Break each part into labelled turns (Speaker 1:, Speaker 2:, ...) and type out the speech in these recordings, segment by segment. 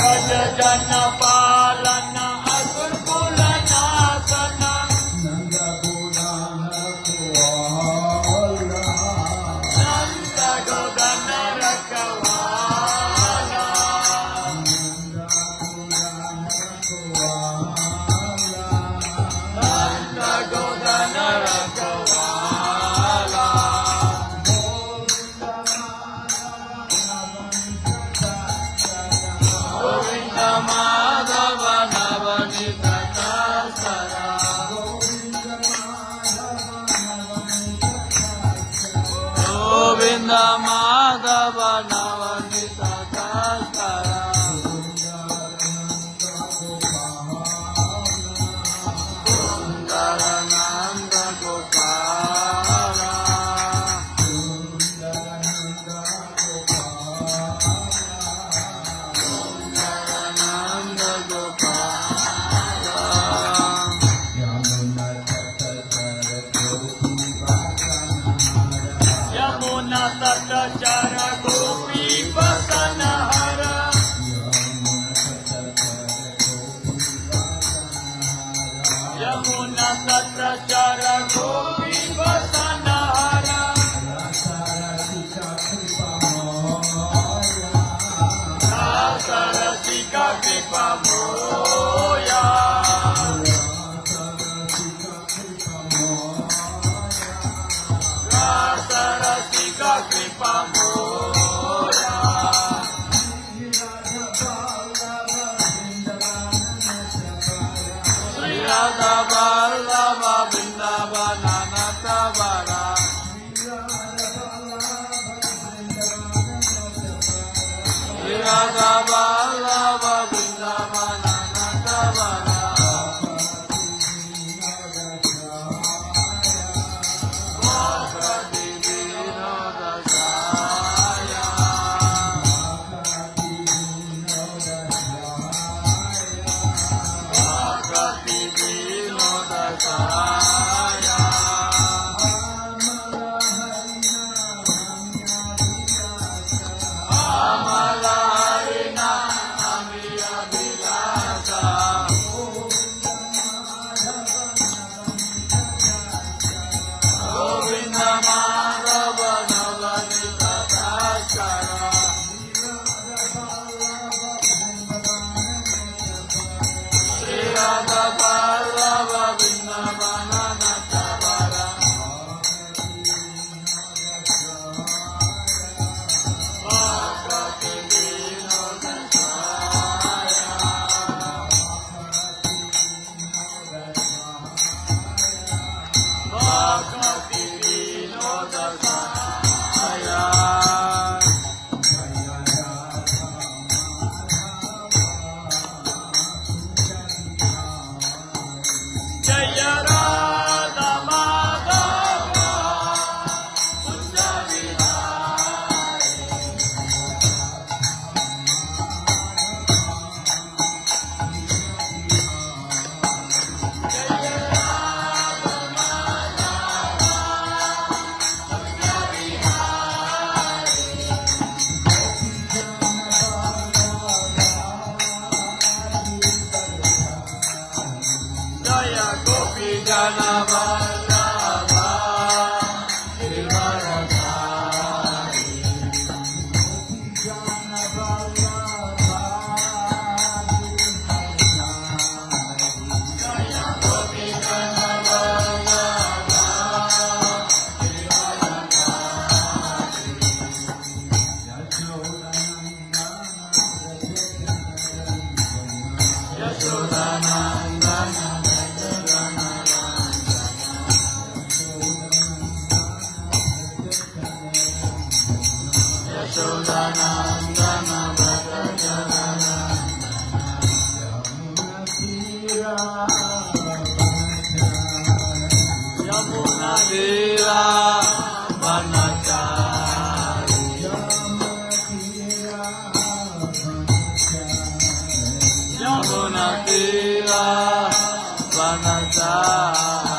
Speaker 1: Raja Janapa da da da. Vanadhar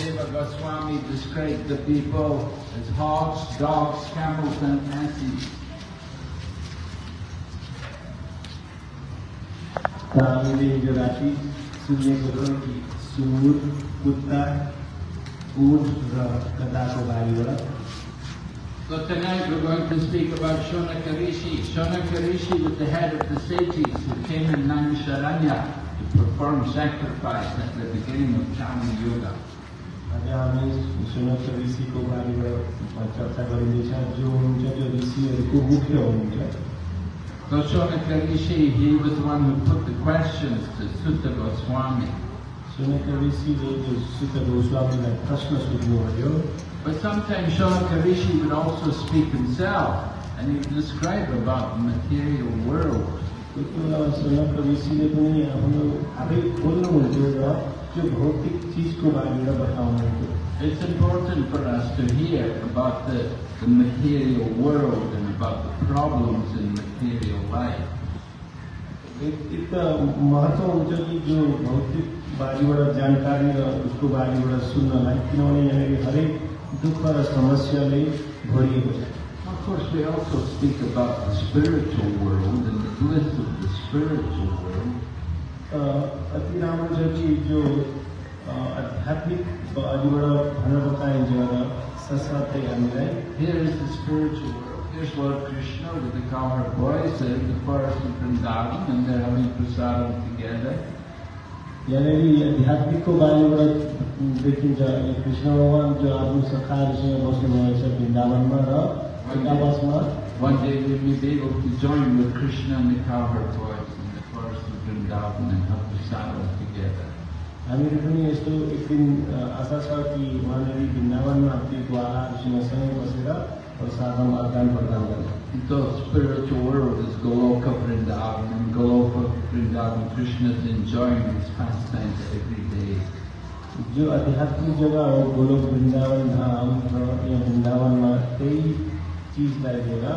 Speaker 1: Goswami described the people as hogs, dogs, camels, and asses. So tonight we're going to speak about Shonakarishi. Shonakarishi was the head of the sages who came in Naimisharanya to perform sacrifice at the beginning of Chami Yoga. So सुनक्ष Rishi, he was the one who put the questions to Suta Goswami.
Speaker 2: Shonaka Rishi, Suta Goswami,
Speaker 1: But sometimes Shonaka Rishi would also speak himself and he would describe about the material world.
Speaker 2: Sunak ऋषिले पनि आफ्नो आफै बोल्नुहुन्थ्यो र त्यो भौतिक चिजको बारेमा बताउनुहुन्थ्यो
Speaker 1: It's important for us to hear about the, the material world and about the problems in material life.
Speaker 2: एक एक त महत्त्व हुन्छ कि जो भौतिक बारेबाट जानकारी र उसको बारेबाट सुन्नलाई किनभने यहाँनिर हरेक दुःख र समस्याले भरिएको छ
Speaker 1: Of course, we also speak about the spiritual world and the bliss of the spiritual world.
Speaker 2: अ, अति राम्रो छ कि जो अ, आध्यात्मिक बारेबाट भन्न बताइन्छ र साथसाथै हामीलाई
Speaker 1: Here is the spiritual world. Here's Lord Krishna with the cowherd boys in the forest of Vrindavan and they're having prasadam together.
Speaker 2: यहाँनिर आध्यात्मिकको बारेबाट देखिन्छ यो कृष्ण भगवान् जो आफ्नो सखाहरूसँग बस्नुभएको छ वृन्दावनमा र एकावासमा
Speaker 1: One day we may be able to join with Krishna and the cowherd boys in the daarbunai haku sa'a together.
Speaker 2: Amiruduni estu ikin asasa ki manari binnavan mati kuala shinasani pasira और साधन आदान प्रदान करना
Speaker 1: The spiritual world is Goloka Vrindavan and Goloka Vrindavan Krishna is enjoying his pastimes every day.
Speaker 2: जो आध्यात्मिक जगह हो गोलोक वृंदावन धाम या वृंदावन में कई चीज़ लाइक देगा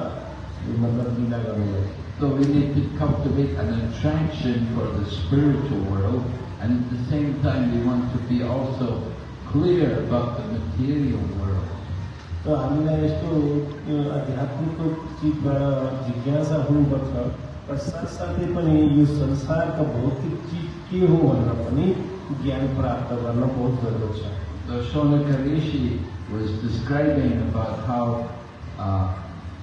Speaker 2: मतलब लीला करूँगा
Speaker 1: So we need to cultivate an attraction for the spiritual world and at the same time we want to be also clear about the material world.
Speaker 2: र हामीलाई यस्तो यो आध्यात्मिकको चिजबाट जिज्ञासा हुनुपर्छ र साथसाथै पनि यो संसारका भौतिक चिज के हो भनेर पनि ज्ञान प्राप्त गर्न बहुत जरुरत छ
Speaker 1: So Shonaka Rishi was describing about how uh,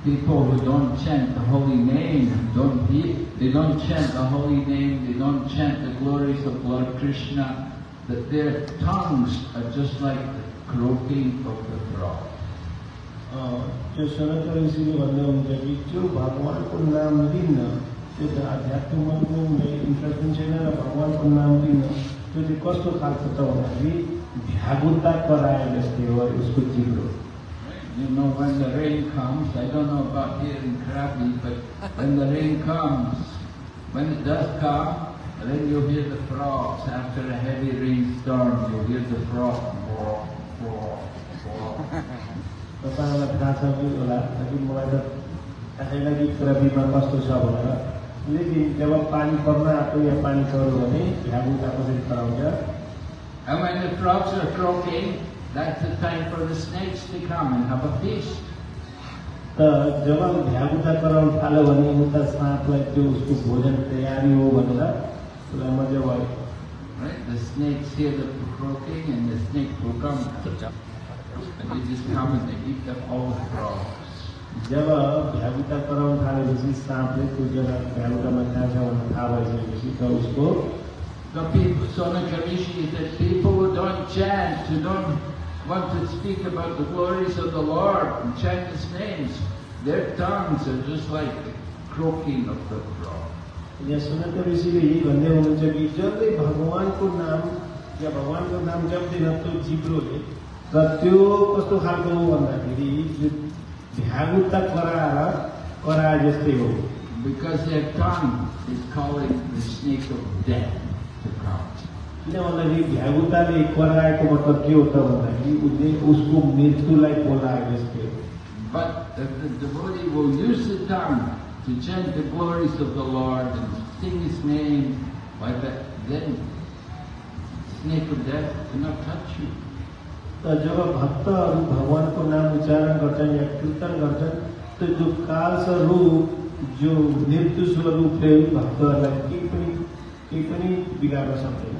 Speaker 1: people who don't chant the holy name, don't he, they don't chant the holy name, they don't chant the glories of Lord Krishna, that their tongues are just like the croaking of the frog.
Speaker 2: अ, त्यो सनातन ऋषिले भन्नुहुन्छ कि जो भगवान्को नाम लिन्न त्यो त आध्यात्मिकमा पनि interest पनि छैन र भगवान्को नाम लिन्न त्यो चाहिँ कस्तो खालको छ भन्दाखेरि भ्यागुता कराए जस्तै हो उसको जिब्रो
Speaker 1: You know, when the rain comes, I don't know about here in Krabi, but when the rain comes, when it does come, then you'll hear the frogs. After a heavy rainstorm, you'll hear the frogs. Walk, walk, walk.
Speaker 2: तपाईँहरूलाई थाहा छ कि होला कि मलाई त थाहै लागि प्रविमा कस्तो छ भनेर लेकिन जब पानी पर्न आएको या पानी पऱ्यो भने भ्यागुता कसरी कराउँछ
Speaker 1: And when the frogs are croaking, that's the time for the snakes to come and have a feast.
Speaker 2: त जब भ्यागुता कराउनु थाल्यो भने उता साँपलाई त्यो उसको भोजन तयारी हो भनेर उसलाई मजा भयो
Speaker 1: Right? The snakes hear the croaking and the snakes will come. And they just come and they eat up all the frogs.
Speaker 2: जब भ्यागुता कराउनु थालेपछि साँपले त्यो जग्गा भ्यागुतामा कहाँ छ भनेर थाहा भइसकेपछि त उसको
Speaker 1: The people, Sonaka Rishi said, people who don't chant, who don't want to speak about the glories of the Lord and chant His names, their tongues are just like the croaking of the frog.
Speaker 2: यहाँ सुनत ऋषिले यही भन्दै हुनुहुन्छ कि जसले भगवान्को नाम या भगवान्को नाम जप्दैन त्यो जिब्रोले र त्यो कस्तो खालको हो भन्दाखेरि जो भ्यागुता कराएर कराए जस्तै हो
Speaker 1: Because their tongue is calling the snake of death to come.
Speaker 2: वाला जी भयभूता ने इक्वल राय को मतलब ये होता होता है कि उसको मृत्यु लाइक बोला है इसके
Speaker 1: But the, the devotee will use the tongue to chant the glories of the Lord and sing His name, like that, then snake of death cannot touch you.
Speaker 2: तो जब भक्त और भगवान को नाम उच्चारण करते हैं या कीर्तन करते हैं तो जो काल स्वरूप जो मृत्यु स्वरूप है भक्त टिप्पणी टिप्पणी बिगाड़ सकते हैं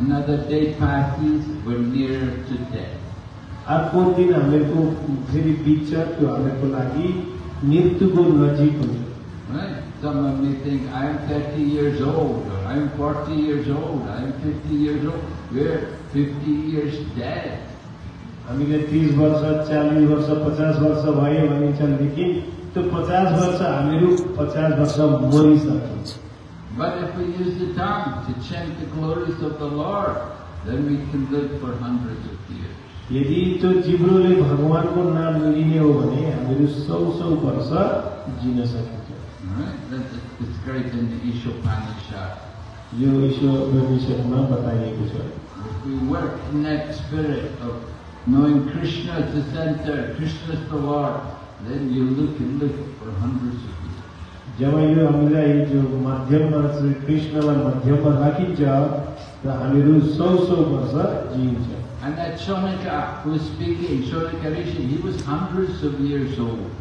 Speaker 1: Another day passes, we're nearer to death.
Speaker 2: अर्को दिन हामीहरूको फेरि बित्छ त्यो हामीहरूको लागि मृत्युको नजिक हुन्छ
Speaker 1: Right? Someone may think, I'm 30 years old, or I'm 40 years old, I'm 50 years old. We're 50 years dead.
Speaker 2: हामीले तिस वर्ष चालिस वर्ष पचास वर्ष भयो भनिन्छ लेकिन त्यो पचास वर्ष हामीहरू पचास वर्ष मरिसक्छौँ
Speaker 1: But if we use the tongue to chant the glories of the Lord, then we can live for hundreds of years.
Speaker 2: यदि त्यो जिब्रोले भगवानको नाम लिने हो भने हामीहरू सौ सौ वर्ष जिन सकिन्छ
Speaker 1: Alright? That's described in the Ishopanishad.
Speaker 2: यो ईश्वर उपनिषदमा बताइएको छ
Speaker 1: If we work in that spirit of knowing Krishna as the center, Krishna is the Lord, then you look and live for hundreds of
Speaker 2: जेव्हा आमच्या हिजो माध्यम वर्स कृष्णवर मध्यम verse राखीच्या तर हामीहरू सौ सौ वर्ष जिइन्छ
Speaker 1: And that Shonaka who was speaking, Shonaka Rishi, he was hundreds of years old.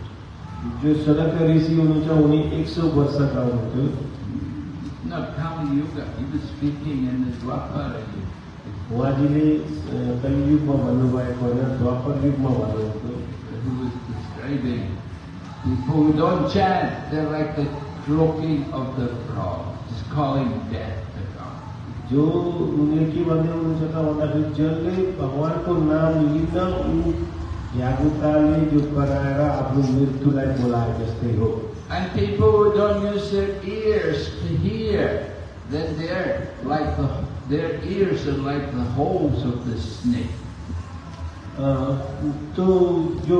Speaker 2: जो सनक ऋषि हुनुहुन्छ उनी एक सौ वर्षका हुनुहुन्थ्यो उहाँजीले कलियुगमा भन्नुभएको होइन द्वापर युगमा भन्नुहुन्थ्यो
Speaker 1: people who don't chant, they're like the croaking of the frog, just calling death to come.
Speaker 2: जो उनले के भन्दै हुनुहुन्छ त भन्दाखेरि जसले भगवानको नाम लिन ऊ झ्यागुताले जो कराएर आफ्नो मृत्युलाई बोलाए जस्तै हो
Speaker 1: And people who don't use their ears to hear, then they're like the, their ears are like the holes of the snake.
Speaker 2: अ, त्यो जो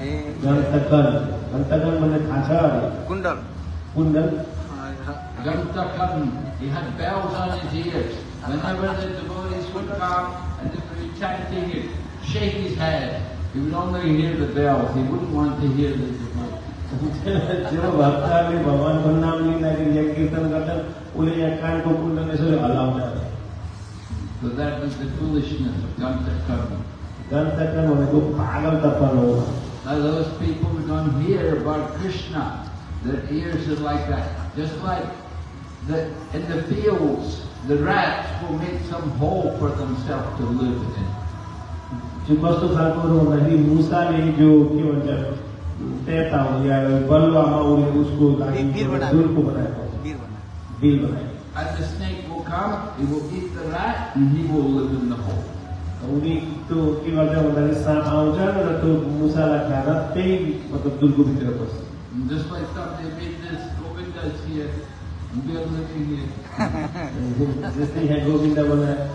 Speaker 3: ए
Speaker 2: घण्टकन घण्टकन भन्ने थाहा छ अरे
Speaker 3: कुण्डल
Speaker 2: कुण्डल
Speaker 1: Gantakam, he had bells on his ears. Whenever the devotees would come and if he was chanting, he'd shake his head. He would only hear the bells. He wouldn't want to hear the devotees.
Speaker 2: जो भक्तहरूले भगवानको नाम लिँदाखेरि यहाँ कीर्तन गर्छन् उसले यहाँ कानको कुण्डल यसरी हल्लाउँछ अरे
Speaker 1: So that was the foolishness of Gantakam.
Speaker 2: घण्टकन भनेको पागलतपन हो
Speaker 1: Now those people who don't hear about Krishna, their ears are like that. Just like the, in the fields, the rats will make some hole for themselves to live in.
Speaker 2: जो कस्तो खालको हो भन्दाखेरि मुसाले जो के भन्छ तेता हो या बलुवामा उसले उसको लागि
Speaker 3: बिर बनाएको।
Speaker 2: दुलको बनाएको
Speaker 3: वीर भन्नु
Speaker 2: बिल बनाएको
Speaker 1: And the snake will come, he will eat the rat, and he will live in the hole.
Speaker 2: तो उसकी वजह उन्होंने सामाउजन और तो मूसा लगाना पे मतलब दुर्गो की तरफ़
Speaker 1: बस। just by stop they है। बोला है।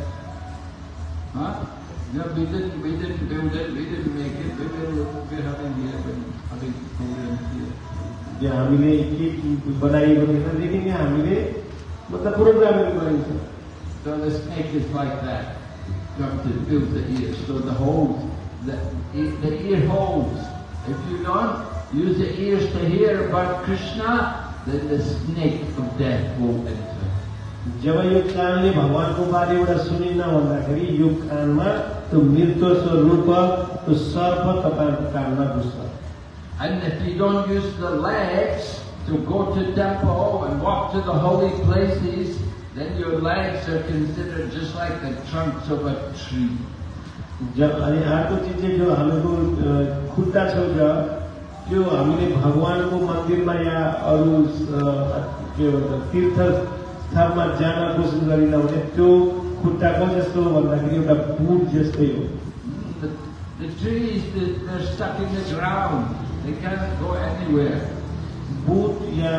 Speaker 1: हाँ? जब में
Speaker 2: के विजन के हमें दिया अभी हामीले
Speaker 1: बनाई भनेर मतलब प्रोग्राम गरेको You have to build the ears. So the holes, the, e- the ear holes. If you don't use the ears to hear about Krishna, then the snake of death will enter.
Speaker 2: जब यो कानले भगवानको बारेबाट सुनिन्न भन्दाखेरि यो कानमा त्यो मृत्यु स्वरूप त्यो सर्प तपाईँको कानमा घुस्छ
Speaker 1: And if you don't use the legs to go to temple and walk to the holy places, then your legs are considered just like the trunks of a tree.
Speaker 2: जब अनि अर्को चिज चाहिँ जो हाम्रो अ, खुट्टा छेउछ त्यो हामीले भगवानको मन्दिरमा या अरू अ, के भन्छ तीर्थ स्थानमा जान कोसिस गरिन भने त्यो खुट्टाको जस्तो हो भन्दाखेरि एउटा बुट जस्तै हो
Speaker 1: Mm, The, the trees, they- they're stuck in the ground. They can't go anywhere.
Speaker 2: बुट या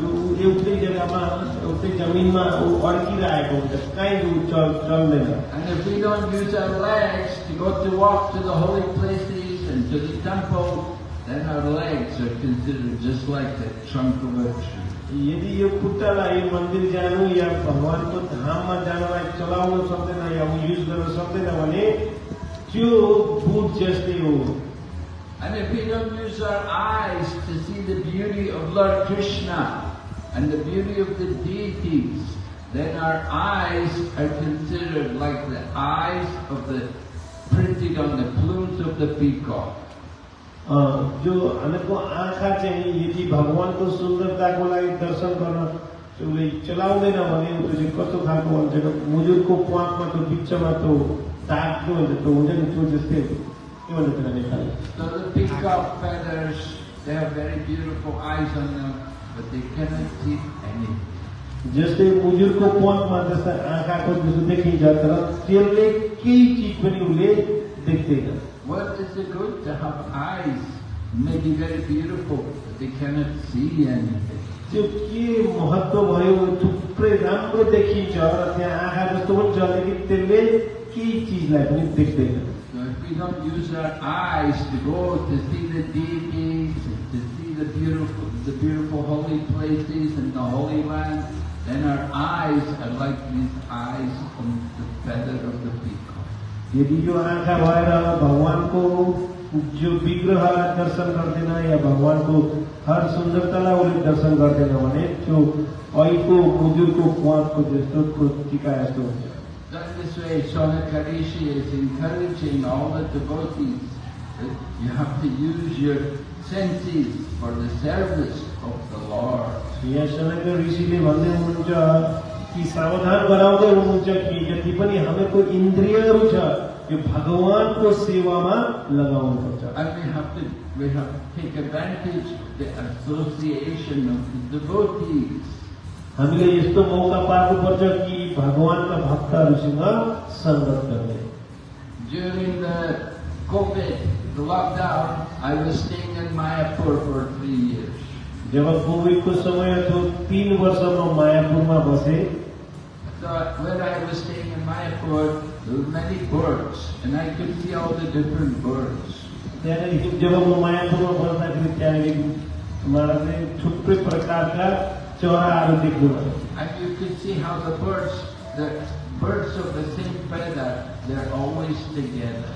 Speaker 2: जो एउटै जग्गामा एउटै जमिनमा ऊ अड्किरहेको हुन्छ कहीँ ऊ चल चल्दैन
Speaker 1: And if we don't use our legs to go to walk to the holy places and to the temple, then our legs are considered just like the trunk of a tree.
Speaker 2: यदि यो खुट्टालाई मन्दिर जानु या भगवानको धाममा जानलाई चलाउन सक्दैन या ऊ युज गर्न सक्दैन भने त्यो बुट जस्तै हो
Speaker 1: And if we don't use our eyes to see the beauty of Lord Krishna and the beauty of the deities, then our eyes are considered like the eyes of the printed on the plumes of the peacock.
Speaker 2: अ, जो हामीको आँखा चाहिँ यदि भगवानको सुन्दरताको लागि दर्शन गर्न उसले चलाउँदैन भने त्यो चाहिँ कस्तो खालको हुन्छ मुजुरको प्वाकमा त्यो बिचमा त्यो दाग के भन्छ त्यो हुन्छ नि त्यो जस्तै के भन्छ त्यसलाई Nepali
Speaker 1: So the peacock feathers, they have very beautiful eyes on them, but they cannot see anything.
Speaker 2: जस्तै मुजुरको प्वाकमा जस्ता आँखाको जस्तो देखिन्छ तर त्यसले केही चिज पनि उसले देख्दैन
Speaker 1: What is it good to have eyes? May be very beautiful, but they cannot see anything.
Speaker 2: त्यो के महत्व भयो थुप्रै राम्रो देखिन्छ र त्यहाँ आँखा जस्तो पनि छ लेकिन त्यसले केही चिजलाई पनि देख्दैन
Speaker 1: if we don't use our eyes to go to see the deities, to see the beautiful, the beautiful holy places and the holy land, then our eyes are like these eyes on the feather of the peacock.
Speaker 2: यदि यो आँखा भएर भगवानको जो विग्रहलाई दर्शन गर्दैन या भगवानको हर सुन्दरतालाई उसले दर्शन गर्दैन भने त्यो ऐको मुजुरको प्वाकको जस्तो त्यो टिका जस्तो हुन्छ
Speaker 1: So in this way, Sonakarishi is encouraging all the devotees that you have to use your senses for the service of the Lord.
Speaker 2: यहाँ सनक ऋषिले भन्दै हुनुहुन्छ कि सावधान गराउँदै हुनुहुन्छ कि जति पनि हामीहरूको इन्द्रियहरू छ यो भगवानको सेवामा लगाउनुपर्छ
Speaker 1: And we have to we have to take advantage of the association of the devotees.
Speaker 2: हामीले यस्तो मौका पार्नुपर्छ कि भगवानका भक्तहरूसँग सङ्गत गर्ने
Speaker 1: During the COVID, the lockdown, I was staying in Mayapur for three years.
Speaker 2: जब कोभिडको समय थियो तिन वर्ष म मायापुरमा बसेँ
Speaker 1: So when I was staying in Mayapur, there were many birds, and I could see all the different birds.
Speaker 2: त्यहाँनिर जब म मायापुरमा बस्दाखेरि त्यहाँनिर मलाई चाहिँ थुप्रै प्रकारका चराहरू देख्नुभयो
Speaker 1: And you could see how the birds, the birds of the same feather, they're always together.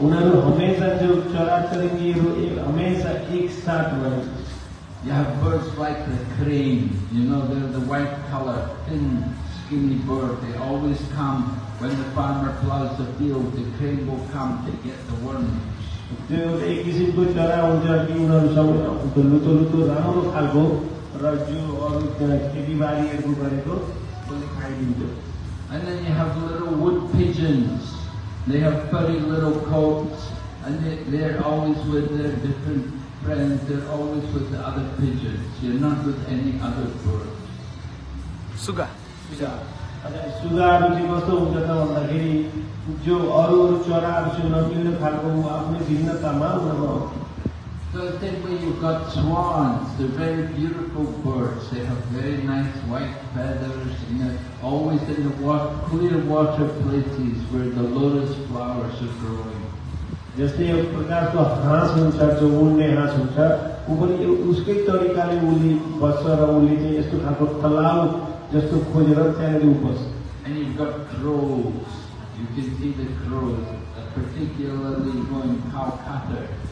Speaker 2: उनीहरू हमेसा जो चराचुरुङ्गीहरू एक हमेसा एक साथ भए
Speaker 1: You have birds like the crane, you know, they're the white color, thin, skinny bird. They always come when the farmer plows the field, the crane will come to get the worms.
Speaker 2: त्यो एउटा एक किसिमको चरा हुन्छ कि उनीहरूसँग त्यो लुतो लुतो राम्रो खालको र जो अरू त्यहाँ खेतीबारीहरू गरेको उसले खाइदिन्छ
Speaker 1: And then you have little wood pigeons. They have furry little coats, and they, they're always with their different friends. They're always with the other pigeons. You're not with any other bird.
Speaker 3: सुगा
Speaker 2: अनि सुगाहरू चाहिँ कस्तो हुन्छ त भन्दाखेरि जो अरू अरू चराहरूसँग नमिल्ने खालको ऊ आफ्नै भिन्नतामा उनीहरू आउँछ
Speaker 1: So the same way you've got swans. They're very beautiful birds. They have very nice white feathers, and they're always in the wa- clear water places where the lotus flowers are growing.
Speaker 2: जस्तै एक प्रकारको हाँस हुन्छ जो उड्ने हाँस हुन्छ ऊ पनि एउ- उसकै तरिकाले उसले बस्छ र उसले चाहिँ यस्तो खालको तलाउ जस्तो खोजेर त्यहाँनिर ऊ बस्छ
Speaker 1: And you've got crows. You can see the crows, uh, particularly going Calcutta, a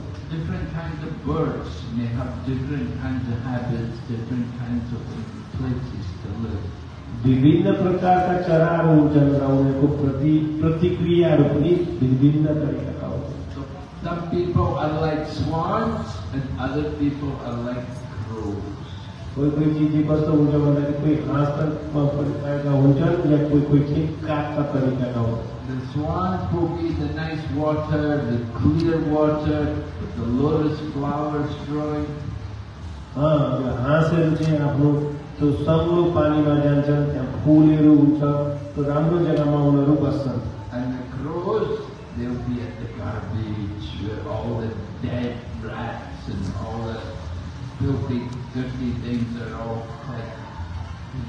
Speaker 1: different, different kinds of birds may have different kinds of habits, different kinds of places to live.
Speaker 2: विभिन्न प्रकारका चराहरू हुन्छन् र उनीहरूको प्रति प्रतिक्रियाहरू पनि विभिन्न तरिकाका हुन्छन्
Speaker 1: So some people are like swans and other people are like crows.
Speaker 2: कोही कोही चिज चाहिँ कस्तो हुन्छ भन्दाखेरि कोही हाँसमा परिकारका हुन्छन् या कोही कोही चाहिँ कागका तरिकाका हुन्छन्
Speaker 1: The swans will be the nice water, the clear water, with the lotus flowers growing.
Speaker 2: अँ, यो हाँसहरू चाहिँ आफ्नो त्यो सङ्लो पानीमा जान्छन् त्यहाँ फुलहरू हुन्छ त्यो राम्रो जग्गामा उनीहरू बस्छन्
Speaker 1: And the crows, they'll be at the garbage where all the dead rats and all the filthy, dirty things are all kept.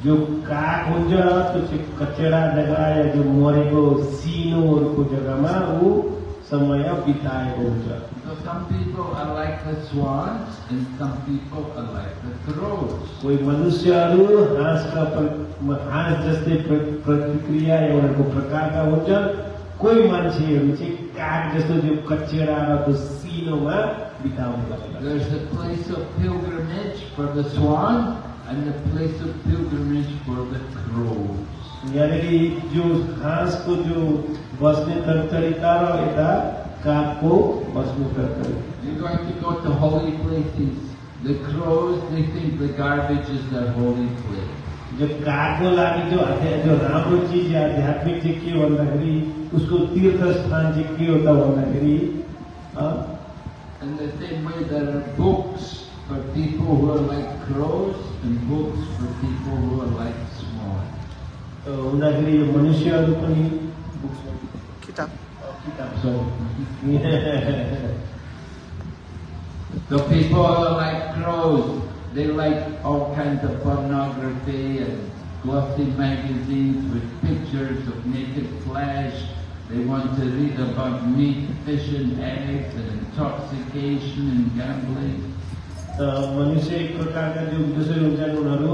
Speaker 2: जो काग हुन्छ त्यो चाहिँ कचेडा जग्गा या जो मरेको सिनोहरूको जग्गामा ऊ समय बिताएको हुन्छ
Speaker 1: So some people are like the swans and some people are like the crows.
Speaker 2: कोही मनुष्यहरू हाँसका प्र- हाँस जस्तै प्र- प्रतिक्रिया एउटाको प्रकारका हुन्छन् कोही मान्छेहरू चाहिँ काग जस्तो त्यो कचेडा र त्यो सिनोमा बिताउने गर्छन्
Speaker 1: There's a place of pilgrimage for the swan and a place of pilgrimage for the crows.
Speaker 2: यहाँनिर जो हाँसको जो बस्ने तर- तरिका र यता कागको बस्ने तर- तरिका
Speaker 1: You're going to go to holy places. The crows, they think the garbage is their holy place.
Speaker 2: जो कागको लागि जो जो राम्रो चिज या आध्यात्मिक चाहिँ के हो भन्दाखेरि उसको तीर्थ स्थान चाहिँ के हो त भन्दाखेरि अ,
Speaker 1: In the same way, there are books for people who are like crows and books for people who are like.
Speaker 2: अ, हुँदाखेरि यो मनुष्यहरू पनि
Speaker 3: किताब
Speaker 2: किताब sorry.
Speaker 1: The people are like crows. They like all kinds of pornography and glossy magazines with pictures of naked flesh. They want to read about meat, fish and eggs and intoxication and gambling.
Speaker 2: त मनुष्य एक प्रकारका जो जसरी हुन्छन् उनीहरू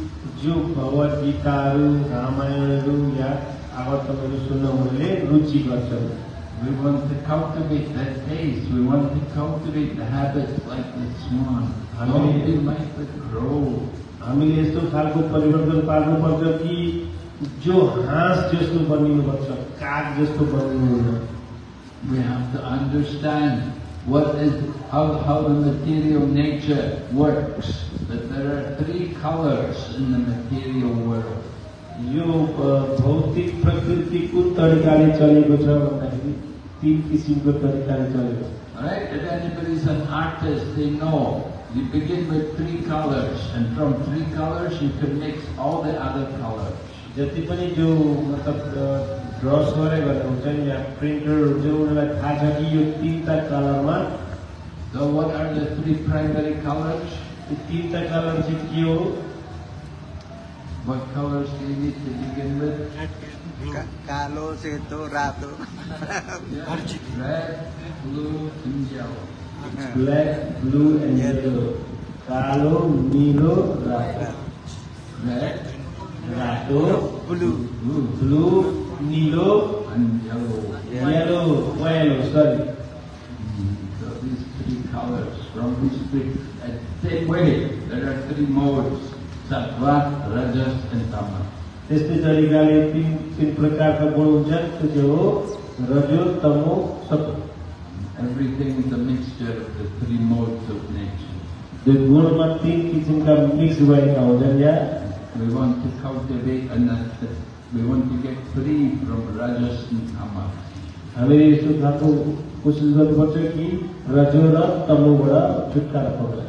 Speaker 2: जो भगवत गीताहरू रामायणहरू या आवर्तनहरू सुन्न उनीहरूले रुचि गर्छन्
Speaker 1: We want to cultivate that taste. We want to cultivate the habits like the swan. Don't be like the crow.
Speaker 2: हामीले यस्तो खालको परिवर्तन पार्नुपर्छ कि जो हाँस जस्तो बनिनुपर्छ काग जस्तो बनिनु हुँदैन
Speaker 1: We have to understand what is how, how the material nature works. That there are three colors in the material world.
Speaker 2: यो अ, भौतिक प्रकृतिको तरिकाले चलेको छ भन्दाखेरि तिन किसिमको तरिकाले चलेको छ
Speaker 1: Alright? If anybody is an artist, they know. You begin with three colors, and from three colors you can mix all the other colors.
Speaker 2: जति पनि जो मतलब ड्रस गरे भनेर हुन्छ नि या प्रिन्टरहरू हुन्छ उनीहरूलाई थाहा छ कि यो तिनवटा कलरमा
Speaker 1: so what are the three primary colors?
Speaker 2: The Tinta colors in Q.
Speaker 1: What colors do you need to begin with?
Speaker 3: Kalo, Seto, Rato.
Speaker 1: Red, blue, and yellow.
Speaker 2: It's black, blue, and yellow. Kalo, Nilo, Rato.
Speaker 1: Red,
Speaker 2: Rato,
Speaker 3: blue,
Speaker 1: blue,
Speaker 2: blue Nilo,
Speaker 1: and yellow. Yellow, yellow. sorry colors from which we, at the same way, there are three modes, sattva, rajas and tamas.
Speaker 2: त्यस्तै तरिकाले तिन तिन प्रकारका गुण हुन्छन् त्यो चाहिँ हो रजो तमो सतो
Speaker 1: Everything is a mixture of the three modes of nature.
Speaker 2: त्यो गुणमा तिन किसिमका मिक्स भएका हुन्छन् या
Speaker 1: We want to cultivate and that, that we want to get free from rajas and tamas.
Speaker 2: हामीले यस्तो खालको कोसिस गर्नुपर्छ कि रजो र तमोबाट छुटकारा पाउँछ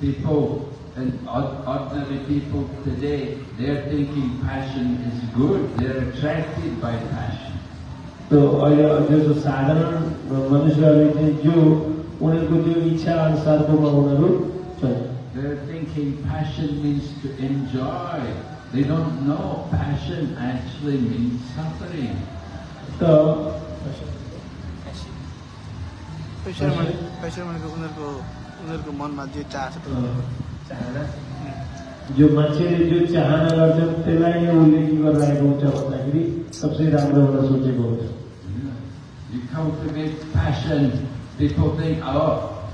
Speaker 1: People, and ord- ordinary people today, they're thinking passion is good. They're attracted by passion.
Speaker 2: त्यो अहिले जो साधारण मनुष्यहरूले चाहिँ जो उनीहरूको त्यो इच्छा अनुसारकोमा उनीहरू चल्छ
Speaker 1: They're thinking passion means to enjoy. They don't know passion actually means suffering.
Speaker 2: त
Speaker 3: पैसा भने पैसा भनेको उनीहरूको उनीहरूको मनमा जे चाह छ त्यो
Speaker 2: जो मान्छेले जो चाहना गर्छन् त्यसलाई नै उसले के गरिरहेको हुन्छ भन्दाखेरि सबसे राम्रो भनेर सोचेको हुन्छ
Speaker 1: You cultivate passion. People think, oh,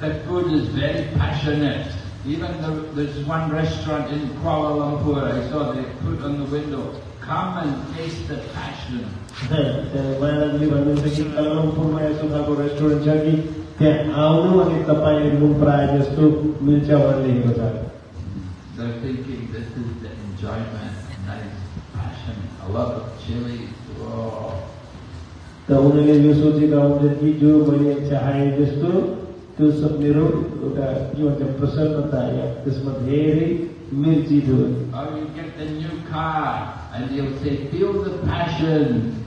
Speaker 1: that food is very passionate. Even the, there's one restaurant in Kuala Lumpur, I saw they put on the window, come and taste the passion.
Speaker 2: મારા
Speaker 1: નગરી thinking this is the enjoyment, nice passion, a lot of chili.
Speaker 2: तो जो तो सब निरो उटा जो जब प्रसन्न बताया किस्मत हेरी मिर्ची दो
Speaker 1: Or you get the new car and you'll say feel the passion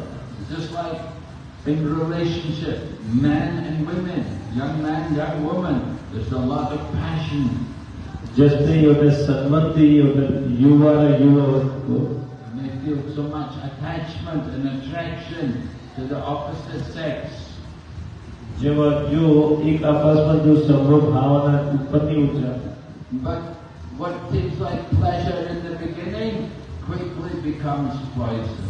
Speaker 1: in relationship, men and women, young man, young woman, there's a lot of passion.
Speaker 2: जस्तै एउटा सम्बन्धी एउटा युवा र युवकको
Speaker 1: And they feel so much attachment and attraction to the opposite sex.
Speaker 2: जब जो एक आपसमा जो सम्भव भावना उत्पत्ति हुन्छ
Speaker 1: But what seems like pleasure in the beginning quickly becomes poison.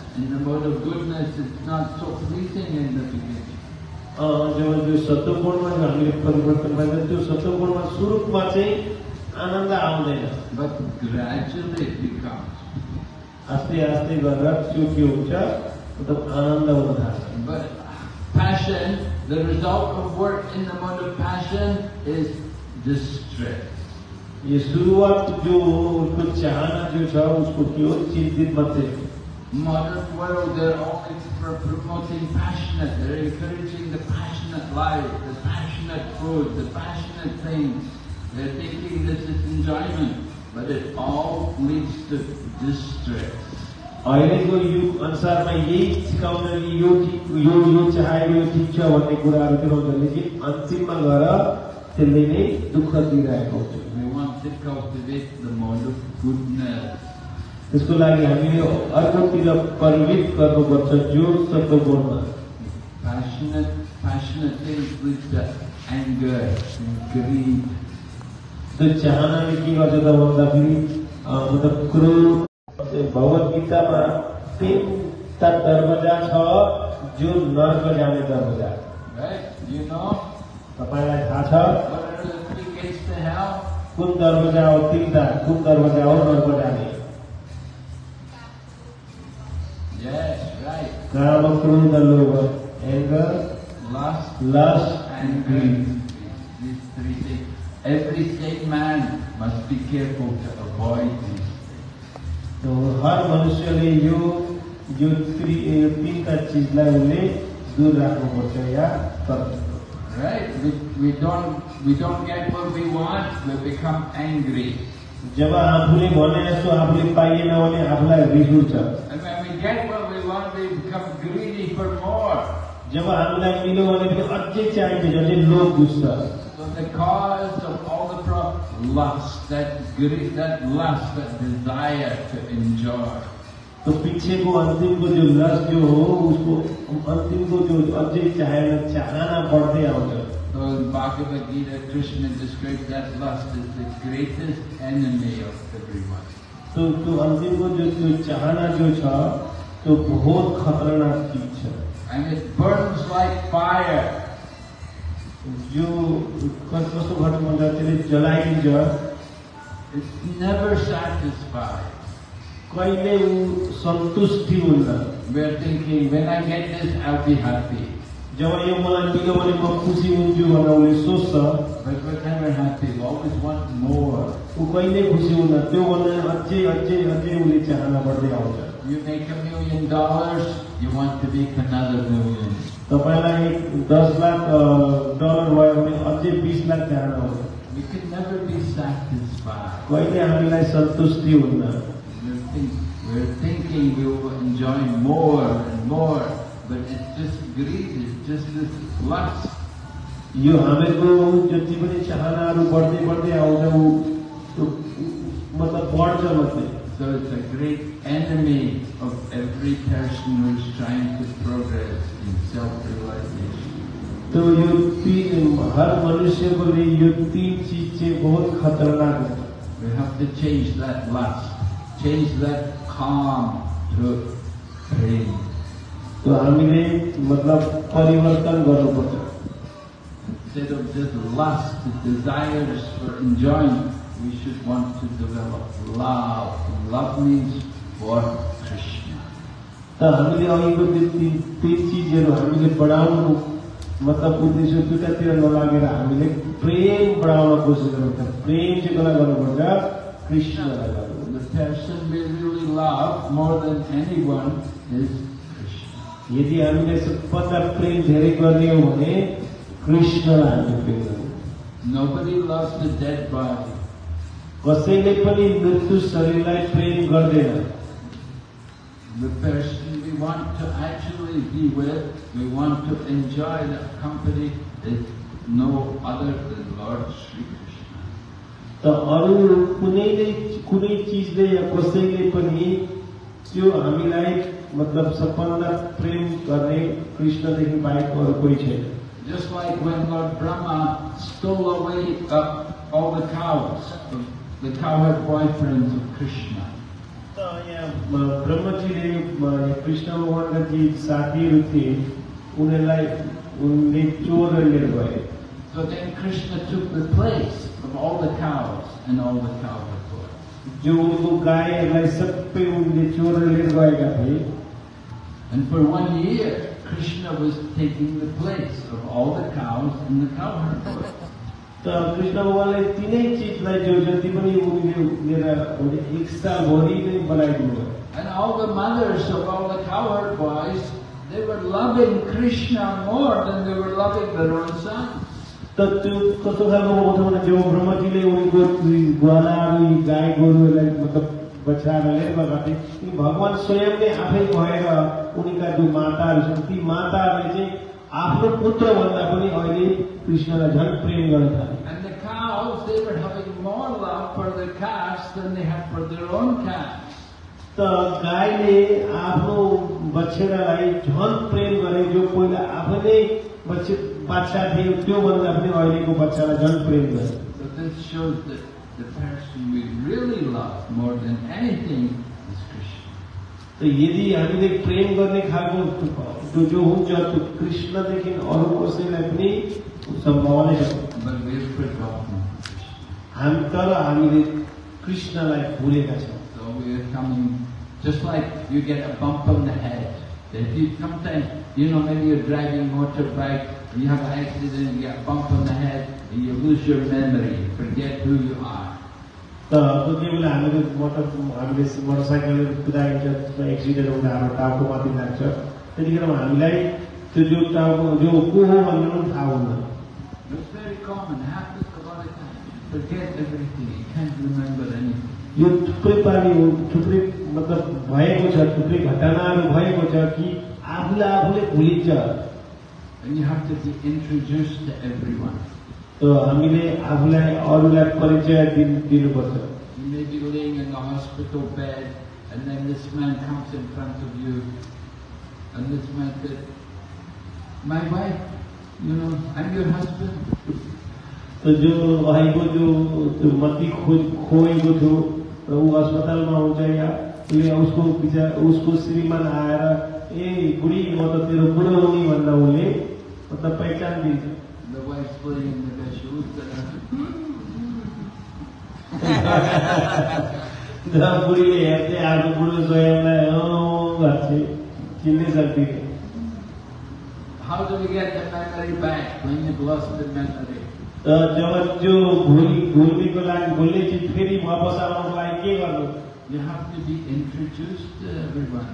Speaker 1: And the mode of goodness is not so pleasing in the beginning.
Speaker 2: જેમાં જો સત્વગુણમાં જ हामीले परिवर्तन भएन त्यो सत्वगुणमा स्वरूपमा चाहिँ आनन्द आउँदैन
Speaker 1: बट ग्रेजुअली इट बिकम्स
Speaker 2: आस्ते आस्ते गरेर त्यो के हुन्छ मतलब आनन्द हुन थाल्छ
Speaker 1: but passion the result of work in the mode of passion is distress
Speaker 2: ये शुरुआत जो उसको चाहना जो छ उसको क्यों चिंतित मत देखो.
Speaker 1: Modern world, they're only for promoting passionate. They're encouraging the passionate life, the passionate food, the passionate things. They're thinking this is enjoyment, but it all leads to distress.
Speaker 2: अहिलेको युग अनुसारमा यही सिकाउँछ कि यो ठिक यो यो चाहेको यो ठिक छ भन्ने कुराहरू देखाउँछ लेकिन अन्तिममा गएर त्यसले नै दुःख दिइरहेको हुन्छ त्यसको लागि हामीले अर्कोतिर परिमित गर्नुपर्छ जो सत्वगुणमा
Speaker 1: Passionate, passionate things lead to anger and greed.
Speaker 2: त्यो चाहनाले के गर्छ त भन्दाखेरि अ, मतलब क्रोध भगवत गीतामा तिनवटा दरवाज़ा छ जो नर्क जाने दरवाज़ा
Speaker 1: Right? You know?
Speaker 2: तपाईँलाई थाहा छ
Speaker 1: What are the three gates to hell?
Speaker 2: कुन दरवाज़ा हो तिनवटा कुन दरवाज़ा हो नर्क जाने
Speaker 1: Yes, right.
Speaker 2: काम क्रोध लोभ anger
Speaker 1: Lust
Speaker 2: lust
Speaker 1: and
Speaker 2: end
Speaker 1: greed.
Speaker 2: Grid
Speaker 1: These three things. Every sane man must be careful to avoid these.
Speaker 2: तो हर मनुष्यले यो यो त्रि- यो तिनवटा चिजलाई उसले दूर राख्नुपर्छ या गर्नुपर्छ
Speaker 1: Right? We, we don't we don't get what we want, we become angry.
Speaker 2: जब आफूले भने जस्तो आफूले पाइएन भने आफूलाई रिस उठ्छ
Speaker 1: And when we get what we want, we become greedy for more.
Speaker 2: जब हामीलाई मिल्यो भने पनि अझै चाहिन्छ अझै लोभ घुस्छ
Speaker 1: So the cause of all the problems, lust, that greed, that lust, that desire to enjoy.
Speaker 2: तो पीछेको अन्तिमको जो लस जो हो उसको अन्तिमको जो अझै चाहेर चाहना बढ्दै आउँछ
Speaker 1: So in Bhagavad Gita, Krishna describes that lust as the greatest enemy of everyone.
Speaker 2: तो त्यो अन्तिमको जो त्यो चाहना जो छ त्यो बहुत खतरनाक चिज छ
Speaker 1: And it burns like fire.
Speaker 2: जो कस- कस्तो घट्नु भन्छ त्यसले जलाइदिन्छ
Speaker 1: It's never satisfied.
Speaker 2: कहिले ऊ सन्तुष्टि हुन्न
Speaker 1: We're thinking, when I get this, I'll be happy.
Speaker 2: जब यो मलाई मिल्यो भने म खुसी हुन्छु भनेर उसले सोच्छ. ऊ कहिले खुसी हुन्न त्योभन्दा अझै अझै अझै उसले चाहना बढ्दै आउँछ
Speaker 1: You make a million dollars, you want to make another million.
Speaker 2: तपाईँलाई एक दस लाख अ, डलर भयो भने अझै बिस लाख चाहना हुन्छ
Speaker 1: We can never be satisfied.
Speaker 2: कहिले हामीलाई सन्तुष्टि हुन्न
Speaker 1: We're, think, we're thinking we will enjoy more and more, but it's just greed, it's just this lust.
Speaker 2: यो हामीहरूको जति पनि चाहनाहरू बढ्दै बढ्दै आउँछ ऊ त्यो मतलब बढ्छ मात्रै
Speaker 1: So it's a great enemy of every person who is trying to progress in self-realization.
Speaker 2: तो यो तीन हर मनुष्यको लिए यो तीन चीज चाहिँ बहुत खतरनाक हुन्छ
Speaker 1: We have to change that lust, change that calm to praying.
Speaker 2: तो हामीले मतलब परिवर्तन गर्नुपर्छ
Speaker 1: Instead of just lust, the desires for enjoyment, we should want to develop love. And love means for Krishna.
Speaker 2: त हामीले अघिको त्यो तिन तिन चिजहरू हामीले बढाउनु मतलब उद्देश्य दुइटातिर नलागेर हामीले प्रेम बढाउन कोसिस गर्नुपर्छ प्रेम चाहिँ कसलाई गर्नुपर्छ कृष्णलाई गर्नुपर्छ
Speaker 1: The person we really love more than anyone is Krishna.
Speaker 2: यदि हामीले सबभन्दा प्रेम धेरै गर्ने हो भने कृष्णलाई हामीले प्रेम गर्नु
Speaker 1: Nobody loves the dead body.
Speaker 2: कसैले पनि मृत्यु शरीरलाई प्रेम गर्दैन
Speaker 1: The person we want to actually be with, we want to enjoy that company is no other than Lord Sri Krishna.
Speaker 2: त अरू कुनैले कुनै चिजले या कसैले पनि त्यो हामीलाई मतलब सबभन्दा प्रेम गर्ने कृष्णदेखि बाहेक अरू कोही छैन
Speaker 1: Just like when Lord Brahma stole away uh, all the cows, the cowherd boyfriends of Krishna.
Speaker 2: તો અહીંયા બ્રહ્મચર્ય કૃષ્ણ મોહન જે સાધ્યુ છે ઉને લાઈ two ચોર લેવાય
Speaker 1: So then Krishna took the place of all the cows and all the cowherd boys.
Speaker 2: जो वो गाय लाइ सब पे उन्हें चोर लेवाएगा भाई
Speaker 1: And for one year, Krishna was taking the place of all the cows and the cowherd boys.
Speaker 2: त कृष्ण भगवानले तिनै चिजलाई जो जति पनि उनले लिएर एक सालभरि नै बनाइदिनु भयो
Speaker 1: And all the mothers of all the cowherd boys, they were loving Krishna more than they were loving their own sons.
Speaker 2: त त्यो कस्तो खालको आउँछ भने जो ब्रह्मजीले उनको ग्वालाहरू यी गाई गोरुहरूलाई मतलब बचाएर लिएर गएका थिए ती भगवान स्वयं नै आफै भएर उनीका जो माताहरू छन् ती माताहरूले चाहिँ आफ्नो पुत्रभन्दा पनि अहिले
Speaker 1: कृष्ण का झट प्रेम गढ़ था। तो गाय
Speaker 2: ने आप बच्चे लाई झन प्रेम करे जो कोई अपने बच्चे
Speaker 1: बच्चा थे त्यो बंद अपने अहिले को बच्चा ला झन प्रेम करे।
Speaker 2: तो यदि हमें प्रेम करने खाल तो जो हो तो कृष्ण देखि अरुण कसैला सम्भाव नै
Speaker 1: हो
Speaker 2: हामी तर हामीले कृष्णलाई फुलेका छौँ
Speaker 1: जसलाई ड्राइभिङ मोटर बाइक
Speaker 2: तर त्यो गेमलाई हामीले मोटरसाइकलहरू कुराको छ एक्सिडेन्ट हुँदा हाम्रो टाउको माथि लाग्छ हामीलाई त्यो जो टाउको जो कुरा भन्ने पनि
Speaker 1: It's very common, happens a lot of times. You forget everything, you can't remember anything.
Speaker 2: यो थुप्रै पानी हो थुप्रै मतलब भएको छ थुप्रै घटनाहरू भएको छ कि आफूले आफूले भुलिन्छ
Speaker 1: And you have to be introduced to everyone.
Speaker 2: त हामीले आफूलाई अरूलाई परिचय दिन दिनुपर्छ
Speaker 1: You may be laying in the hospital bed, and then this man comes in front of you, and this man said, My wife, तो जो भाई your
Speaker 2: जो તો જો આઈગો જો મતી ખોજ ખોઈ वो अस्पताल में हो जाएगा એટલે तो उसको બીજા उसको श्रीमान आया ए बुढ़ी तो तेरे बुढ़ो नहीं बनना बोले मतलब पहचान दीजिए।
Speaker 1: The wife's putting in the shoes. The बुढ़ी है ते
Speaker 2: आप बुढ़ो सोया ना ओ बात है कितने सकती है।
Speaker 1: How do we get the memory back when you've lost the memory?
Speaker 2: त जब जो भुल भुल्नेको लागि भुल्ने चिज फेरि वापस आउनको लागि के गर्नु
Speaker 1: You have to be introduced to everyone.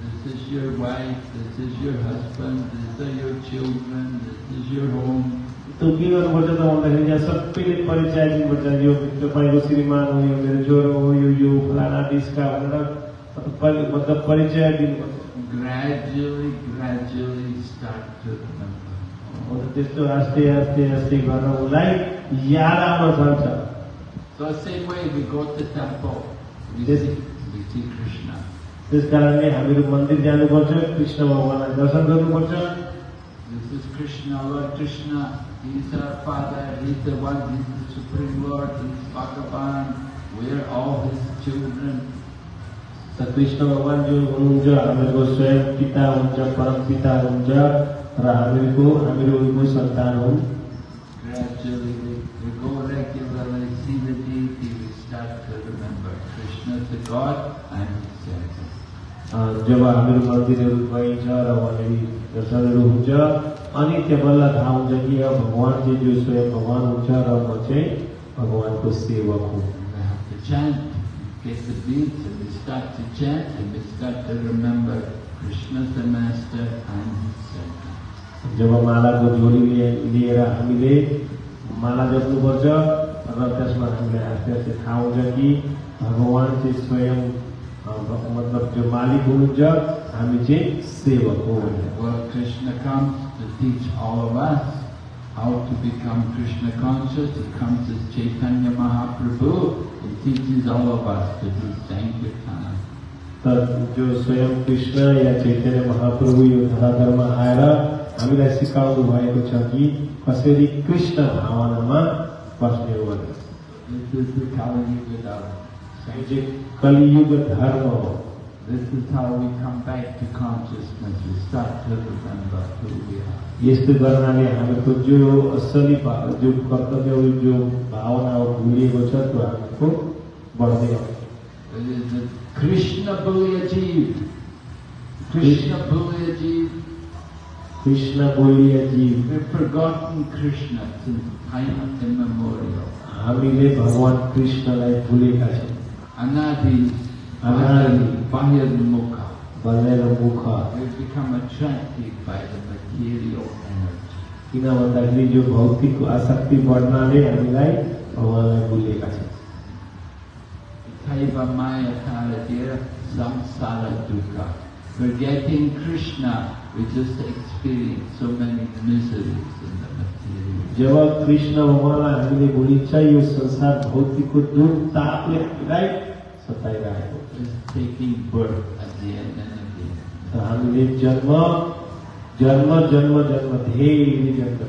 Speaker 1: This is your wife, this is your husband, these are your children, this is your home.
Speaker 2: त्यो के गर्नुपर्छ त भन्दाखेरि यहाँ सबैले परिचय दिनुपर्छ यो तपाईँको श्रीमान हो यो मेरो छोरो हो यो यो फलाना डिस्का भनेर मतलब परिचय दिनुपर्छ
Speaker 1: Gradually, gradually start to remember. Oh,
Speaker 2: अन्त त्यस्तो आस्ते आस्ते आस्ते गरेर उसलाई याद आउन थाल्छ
Speaker 1: So same way we go to temple, we
Speaker 2: Yes.
Speaker 1: see, we see Krishna.
Speaker 2: त्यस कारणले हामीहरू मन्दिर जानुपर्छ कृष्ण भगवान्लाई दर्शन गर्नुपर्छ
Speaker 1: This is Krishna, Lord Krishna. He is our Father. He is the one. He is the Supreme Lord. He is Bhagavan. We are all His children.
Speaker 2: Krishna भगवान् जो हुनुहुन्छ हामीहरूको स्वयं पिता हुन्छ परम पिता हुनुहुन्छ र हामीहरूको हामीहरू उनको सन्तान हुन् जब हामीहरू मन्दिरहरू गइन्छ र वहाँनिर दर्शनहरू हुन्छ अनि बल्ल थाहा हुन्छ कि अब भगवान् चाहिँ जो स्वयं भगवान् हुन्छ र म चाहिँ भगवान्को सेवक हुँ।
Speaker 1: Start to chant, and we start to remember Krishna the Master and His servant.
Speaker 2: जब मालाको झोली लिए- लिएर हामीले माला जप्नुपर्छ र त्यसमा हामीलाई आस्ते आस्ते थाहा हुन्छ कि भगवान् चाहिँ स्वयं अ, मतलब जो मालिक हुनुहुन्छ हामी चाहिँ सेवक हो
Speaker 1: comes to teach all of us how to become Krishna conscious. He comes as Chaitanya Mahaprabhu. He teaches all of us to do Sankirtan.
Speaker 2: तर जो स्वयं कृष्ण या चैतन्य महाप्रभु यो धराधरमा आएर हामीलाई सिकाउनु भएको छ कि कसरी कृष्ण भावनामा बस्ने हो चाहिँ कलियुग धर्म हो
Speaker 1: This is how we come back to consciousness. We start to remember who we are.
Speaker 2: यस्तो गर्नाले हामीहरूको जो असली जो कर्तव्य जो भावना हो भुलिएको छ त्यो हामीको
Speaker 1: बढ़ेगा कृष्ण बल अजीव कृष्ण बल अजीव
Speaker 2: कृष्ण बोली अजीव
Speaker 1: we forgotten Krishna since time of
Speaker 2: the memorial हमने भगवान कृष्ण लाई भूले का छे
Speaker 1: अनादि
Speaker 2: अनादि
Speaker 1: बाह्य
Speaker 2: मुख बलेर मुख
Speaker 1: we become attracted by the material energy
Speaker 2: किन भन्दाखेरि जो भौतिक आसक्ति बढ्नाले हामीलाई भगवानलाई भुलेका छौँ
Speaker 1: Taiva Maya Karadira Samsara Dukkha. Forgetting Krishna, we just experience so many miseries in the material.
Speaker 2: जब कृष्ण भगवान्लाई हामीले भुलिन्छ यो संसार भौतिकको दुख तापले हामीलाई सताइरहेको
Speaker 1: taking birth again and again.
Speaker 2: र हामीले जन्म जन्म जन्म जन्म धेरै जन्म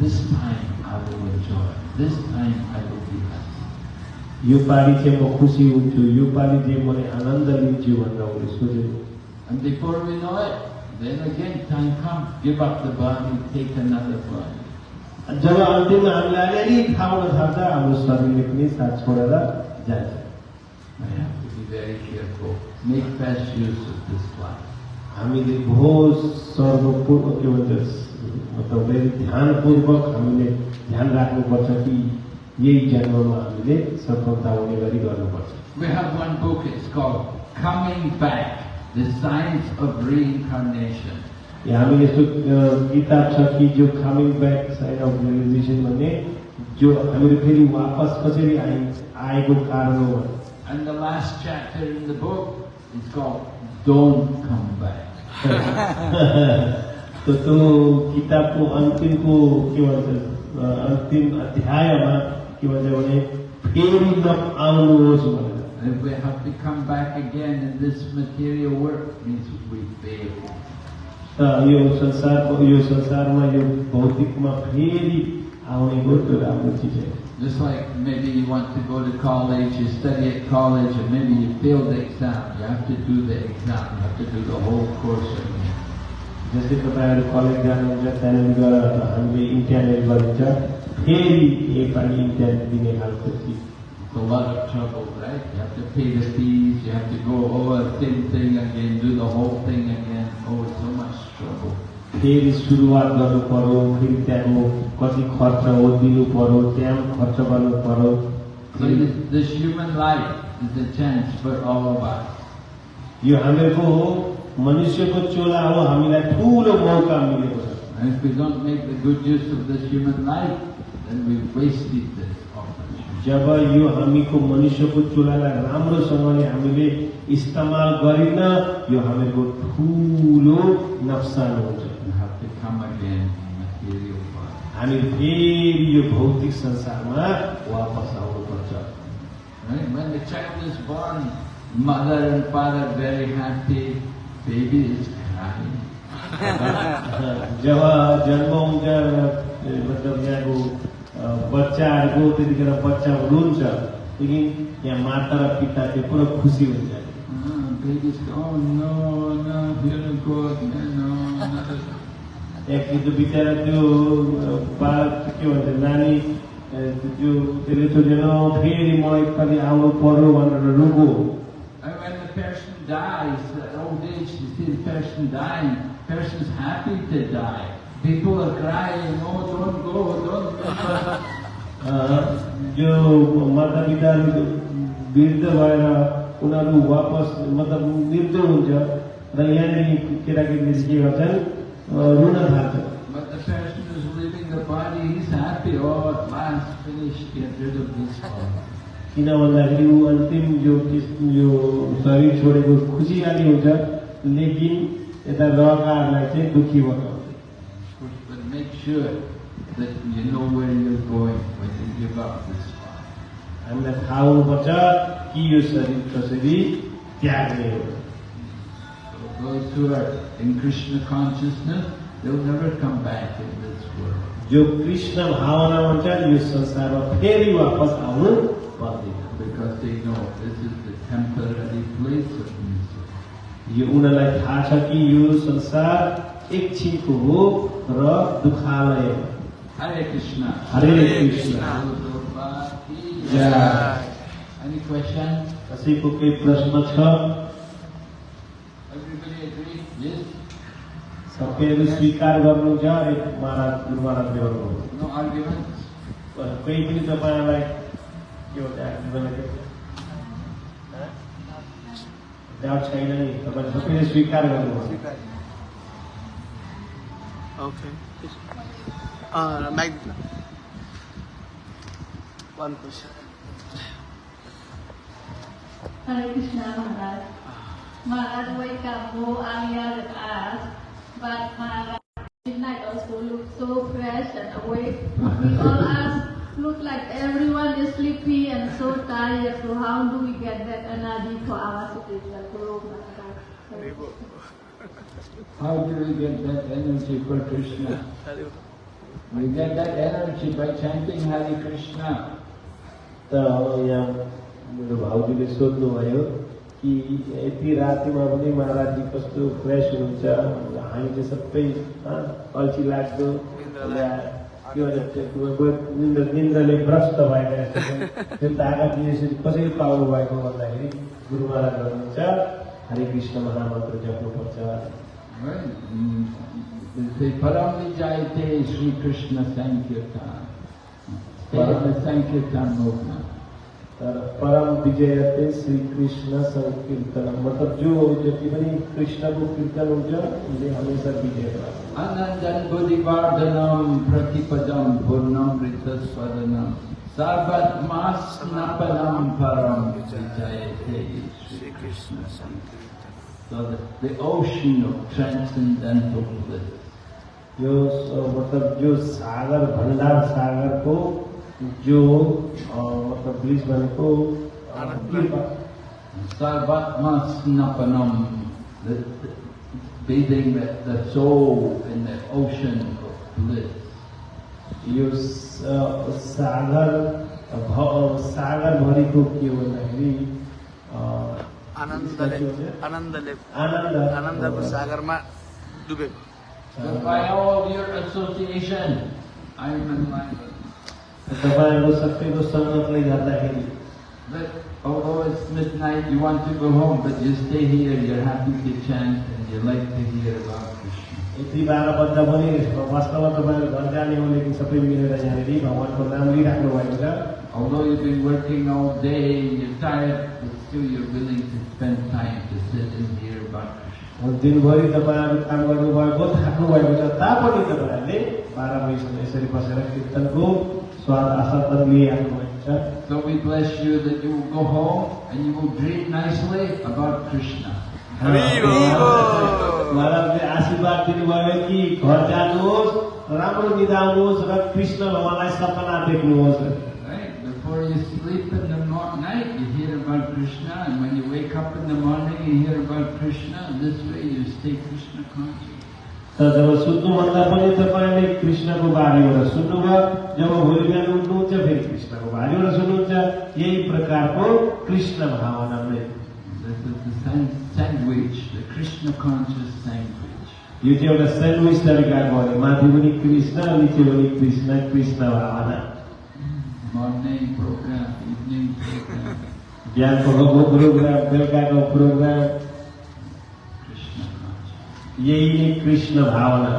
Speaker 1: this time I will enjoy, this time I will.
Speaker 2: यो पालि चाहिँ म खुसी हुन्छु यो पालि चाहिँ मैले आनन्द लिन्छु भनेर उसले सोचेको
Speaker 1: And before we know it, then again time comes, give up the body, take another body.
Speaker 2: जब अन्तिममा हामीलाई अलिअलि थाहा हुन थाल्छ हाम्रो शरीरले पनि साथ छोडेर जान्छ
Speaker 1: We have to be very careful. Make best use of this life.
Speaker 2: हामीले बहुत सर्वपूर्व के भन्छ मतलब धेरै ध्यानपूर्वक हामीले ध्यान राख्नुपर्छ कि यही जन्ममा हामीले सफलता हुने गरी गर्नुपर्छ
Speaker 1: We have one book, it's called Coming Back, The Science of Reincarnation.
Speaker 2: यहाँ हामी यस्तो किताब छ कि जो coming back side of realisation भन्ने जो हामीहरू फेरि वापस कसरी आइ आएको कारण हो
Speaker 1: And the last chapter in the book is called Don't Come Back.
Speaker 2: त त्यो किताबको अन्तिमको के भन्छ अन्तिम अध्यायमा के भन्छ भने फेरि नआउनुहोस् भनेर
Speaker 1: And if we have to come back again in this material work, means we failed.
Speaker 2: त यो संसारको यो संसारमा यो भौतिकमा फेरि आउने हो त्यो राम्रो चिज हो
Speaker 1: Just like maybe you want to go to college, you study at college, and maybe you failed the exam. You have to do the exam. You have to do the whole course again.
Speaker 2: जस्तै तपाईँहरू college जानुहुन्छ त्यहाँनिर गएर हामीले internet गरिन्छ फेरि एकपालि internet दिने खालको चिज
Speaker 1: It's a lot of trouble, right? You have to pay the fees. You have to go over the same thing again, do the whole thing again. Oh, it's so much trouble.
Speaker 2: फेरि सुरुवात गर्नु पर्यो फेरि त्यहाँ कति खर्च हो दिनु पर्यो त्यहाँ खर्च गर्नु पर्यो
Speaker 1: this human life is a chance for all of us.
Speaker 2: यो हामीहरूको हो मनुष्यको चोला हो हामीलाई ठुलो मौका मिलेको छ
Speaker 1: And if we don't make the good use of this human life,
Speaker 2: जब यो हामी को मनुष्य को चुलाला राम्रोसँगले हामीले इस्तेमाल गरिन यो नुकसान हुन्छ। हामी फेरि यो भौतिक संसारमा वापस आउनुपर्छ। जब जन्म हुन्छ मतलब यहाँको बच्चाहरूको त्यतिखेर बच्चा रुन्छ त्यहाँदेखि यहाँ माता र पिता चाहिँ पुरा खुसी हुन्छ
Speaker 1: Ah, baby's oh no, no, here go again, no, no.
Speaker 2: त्यहाँ त्यो बिचरा त्यो अ, बालक के भन्छ नानी अ, त्यो त्यसले सोचेन फेरि म एकपालि आउनु पर्यो भनेर रुको
Speaker 1: And when the person dies, at old age, you see the person dying, person's happy to die. People are crying, oh, don't go, don't go.
Speaker 2: जो माता पिताहरू वृद्ध भएर उनीहरू वापस मतलब वृद्ध हुन्छ र यहाँनिर केटाकेटीले के गर्छन् अ, रुन थाल्छन्
Speaker 1: But the person who's leaving the body, he's happy, oh, at last finished, get rid of this body.
Speaker 2: किन भन्दाखेरि ऊ अन्तिम जो यो शरीर छोडेको खुसीयाली हुन्छ लेकिन यता रहकाहरूलाई चाहिँ दुःखी बनाउँछ
Speaker 1: make sure that you know where you're going when you give up this body.
Speaker 2: हामीलाई थाहा हुनुपर्छ कि यो शरीर कसरी त्याग्ने हो
Speaker 1: So those who are in Krishna consciousness, they'll never come back in this world.
Speaker 2: जो कृष्ण भावना हुन्छ यो संसारमा फेरि वापस आउनु पर्दैन
Speaker 1: Because they know this is the temporary place of misery.
Speaker 2: यो उनीहरूलाई थाहा छ कि यो संसार एकछिनको हो र दुखालय हो. हरे कृष्ण जय।
Speaker 1: jai. Any question?
Speaker 2: कसैको केही प्रश्न छ? सबैले स्वीकार गर्नुहुन्छ अरे महाराज गुरु महाराजले भन्नुभयो
Speaker 1: No arguments?
Speaker 2: कोही पनि तपाईँलाई के भन्छ argument? डाउट छैन नि तपाईँले सबैले स्वीकार गर्नुभयो
Speaker 3: Okay. Uh, Mag. One question.
Speaker 4: Hare Krishna Maharaj. Maharaj wake up go earlier than us, but Maharaj midnight also look so fresh and awake. We all us look like everyone is sleepy and so tired. So how do we get that energy for our spiritual growth, Maharaj?
Speaker 1: How do we get that energy for Krishna? We get that energy by chanting Hare Krishna.
Speaker 2: त अब यहाँ मेरो भाउजूले सोध्नुभयो कि यति रातिमा पनि महाराजजी कस्तो fresh हुनुहुन्छ हामी चाहिँ सबै अल्छी लाग्दो के भन्छ निन्द्रले भ्रष्ट भएका। त्यो तागत यसरी कसरी पाउनु भएको भन्दाखेरि गुरु महाराज भन्नुहुन्छ हरे Krishna महामन्त्र जप्नुपर्छ
Speaker 1: Right? They say, Param Vijayate Sri संकीर्तन Sankirtan.
Speaker 2: परम विजय थे श्री कृष्ण संकीर्तन मतलब जो व्यक्ति बने कृष्ण को कीर्तन हो ऊर्जा उसे हमेशा विजय आनंदन
Speaker 1: बुद्धिवर्धनम प्रतिपदम भूर्णम ऋत स्वदनम सर्वत्मा स्नपनम परम विजय थे श्री कृष्ण संकीर्तन So the, the ocean of transcendental bliss.
Speaker 2: यो स- मतलब जो सागर भण्डार सागरको जो अ, मतलब ब्लिज भनेको अ, कृपा
Speaker 1: Sarvatmasnapanam, the, the, bathing the, the soul in the ocean of bliss.
Speaker 2: यो स- अ, सागर भ- सागरभरिको के हो भन्दाखेरि अ,
Speaker 3: आनन्दले
Speaker 2: के भन्छ?
Speaker 3: आनन्दले
Speaker 2: आनन्द
Speaker 3: आनन्दको सागरमा डुबेको
Speaker 1: So by all your association, I am enlightened.
Speaker 2: तपाईँहरूको सबैको सङ्गतले गर्दाखेरि
Speaker 1: But although it's midnight, you want to go home, but you stay here, you're happy to chant and you like to hear about Krishna.
Speaker 2: यति बाह्र बज्दा पनि वास्तवमा तपाईँहरू घर जाने हो लेकिन सबै मिलेर यहाँनिर भगवान्को नाम लिइराख्नु भएको छ
Speaker 1: Although you've been working all day, you're tired, but still you're willing to spend time to sit and hear about Krishna.
Speaker 2: अब दिनभरि तपाईँहरू काम गर्नुभएको थाक्नु भएको छ तापनि तपाईँहरूले बाह्र बजीसम्म यसरी बसेर कीर्तनको स्वाद आस्वादन लिइराख्नु भएको छ
Speaker 1: So we bless you that you will go home and you will dream nicely about Krishna.
Speaker 3: Hari बोल।
Speaker 2: महाराजले आशीर्वाद दिनुभयो कि घर जानुहोस् राम्रो निधाउनुहोस् र कृष्ण भगवान्लाई सपना देख्नुहोस्
Speaker 1: Right? Before you sleep in the Krishna, and when you wake up in the morning, you hear about Krishna. This way, you stay Krishna conscious.
Speaker 2: तर जब सुत्नुभन्दा पनि तपाईँले कृष्णको बारेबाट सुन्नुभयो जब भोलि बिहान उठ्नुहुन्छ फेरि कृष्णको बारेबाट सुन्नुहुन्छ यही प्रकारको कृष्ण भावना नै
Speaker 1: This is the san- sandwich, the Krishna conscious sandwich.
Speaker 2: यो चाहिँ एउटा सेन्डविच तरिकाको भने माथि पनि कृष्ण निचे पनि कृष्ण कृष्ण भावना
Speaker 1: Morning program, evening program,
Speaker 2: बिहानको प्रोग्राम ज्ञान को रोगो प्रोग्राम
Speaker 1: बेलका को प्रोग्राम
Speaker 2: यही एक कृष्ण भावना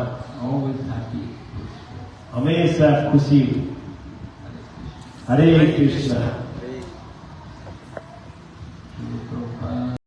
Speaker 2: हमेशा
Speaker 1: खुशी
Speaker 2: हरे कृष्ण